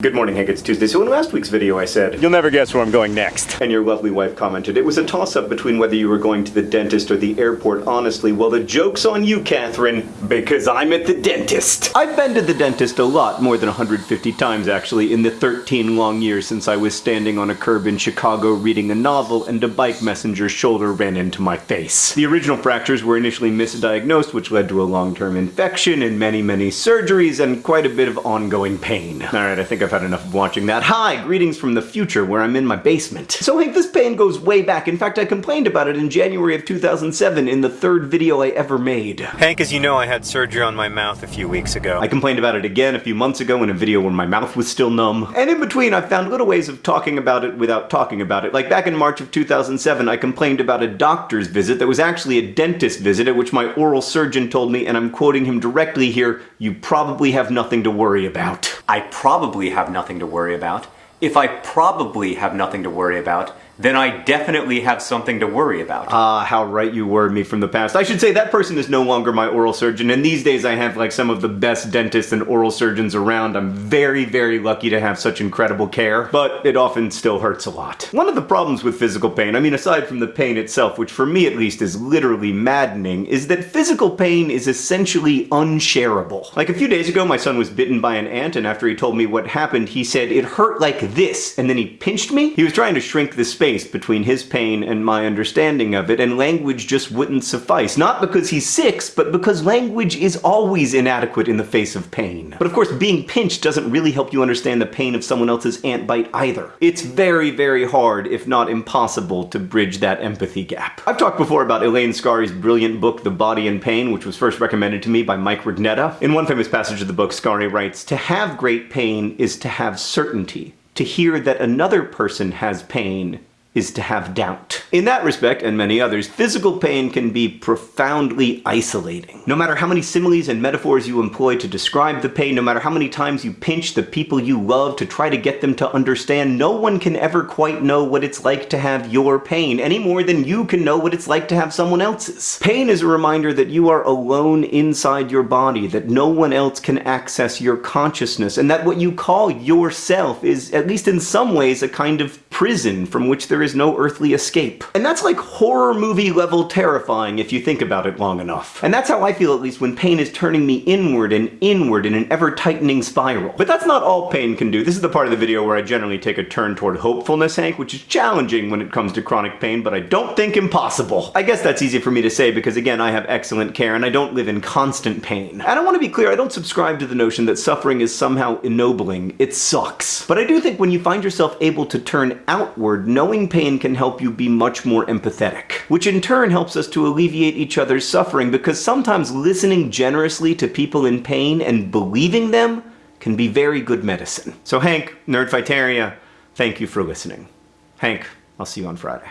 Good morning, Hank. It's Tuesday. So in last week's video I said, You'll never guess where I'm going next. and your lovely wife commented, it was a toss-up between whether you were going to the dentist or the airport, honestly. Well, the joke's on you, Katherine, because I'm at the dentist. I've been to the dentist a lot, more than 150 times actually, in the 13 long years since I was standing on a curb in Chicago reading a novel and a bike messenger's shoulder ran into my face. The original fractures were initially misdiagnosed, which led to a long-term infection and many, many surgeries and quite a bit of ongoing pain. Alright, I think I've had enough of watching that. Hi, greetings from the future where I'm in my basement. So Hank, this pain goes way back. In fact, I complained about it in January of 2007 in the third video I ever made. Hank, as you know, I had surgery on my mouth a few weeks ago. I complained about it again a few months ago in a video where my mouth was still numb. And in between, I found little ways of talking about it without talking about it. Like back in March of 2007, I complained about a doctor's visit that was actually a dentist visit at which my oral surgeon told me, and I'm quoting him directly here, you probably have nothing to worry about. I probably have nothing to worry about. If I probably have nothing to worry about, then I definitely have something to worry about. Ah, how right you were me from the past. I should say that person is no longer my oral surgeon, and these days I have like some of the best dentists and oral surgeons around. I'm very, very lucky to have such incredible care, but it often still hurts a lot. One of the problems with physical pain, I mean aside from the pain itself, which for me at least is literally maddening, is that physical pain is essentially unshareable. Like a few days ago, my son was bitten by an ant, and after he told me what happened, he said it hurt like this, and then he pinched me. He was trying to shrink the space space between his pain and my understanding of it, and language just wouldn't suffice. Not because he's six, but because language is always inadequate in the face of pain. But of course, being pinched doesn't really help you understand the pain of someone else's ant bite either. It's very, very hard, if not impossible, to bridge that empathy gap. I've talked before about Elaine Scarry's brilliant book, The Body in Pain, which was first recommended to me by Mike Rugnetta. In one famous passage of the book, Scarry writes, To have great pain is to have certainty. To hear that another person has pain is to have doubt. In that respect, and many others, physical pain can be profoundly isolating. No matter how many similes and metaphors you employ to describe the pain, no matter how many times you pinch the people you love to try to get them to understand, no one can ever quite know what it's like to have your pain, any more than you can know what it's like to have someone else's. Pain is a reminder that you are alone inside your body, that no one else can access your consciousness, and that what you call yourself is, at least in some ways, a kind of prison from which there is no earthly escape. And that's like horror movie level terrifying if you think about it long enough. And that's how I feel at least when pain is turning me inward and inward in an ever-tightening spiral. But that's not all pain can do. This is the part of the video where I generally take a turn toward hopefulness, Hank, which is challenging when it comes to chronic pain, but I don't think impossible. I guess that's easy for me to say because again, I have excellent care and I don't live in constant pain. And I want to be clear, I don't subscribe to the notion that suffering is somehow ennobling. It sucks. But I do think when you find yourself able to turn outward, knowing pain can help you be much more empathetic. Which in turn helps us to alleviate each other's suffering because sometimes listening generously to people in pain and believing them can be very good medicine. So Hank, Nerdfighteria, thank you for listening. Hank, I'll see you on Friday.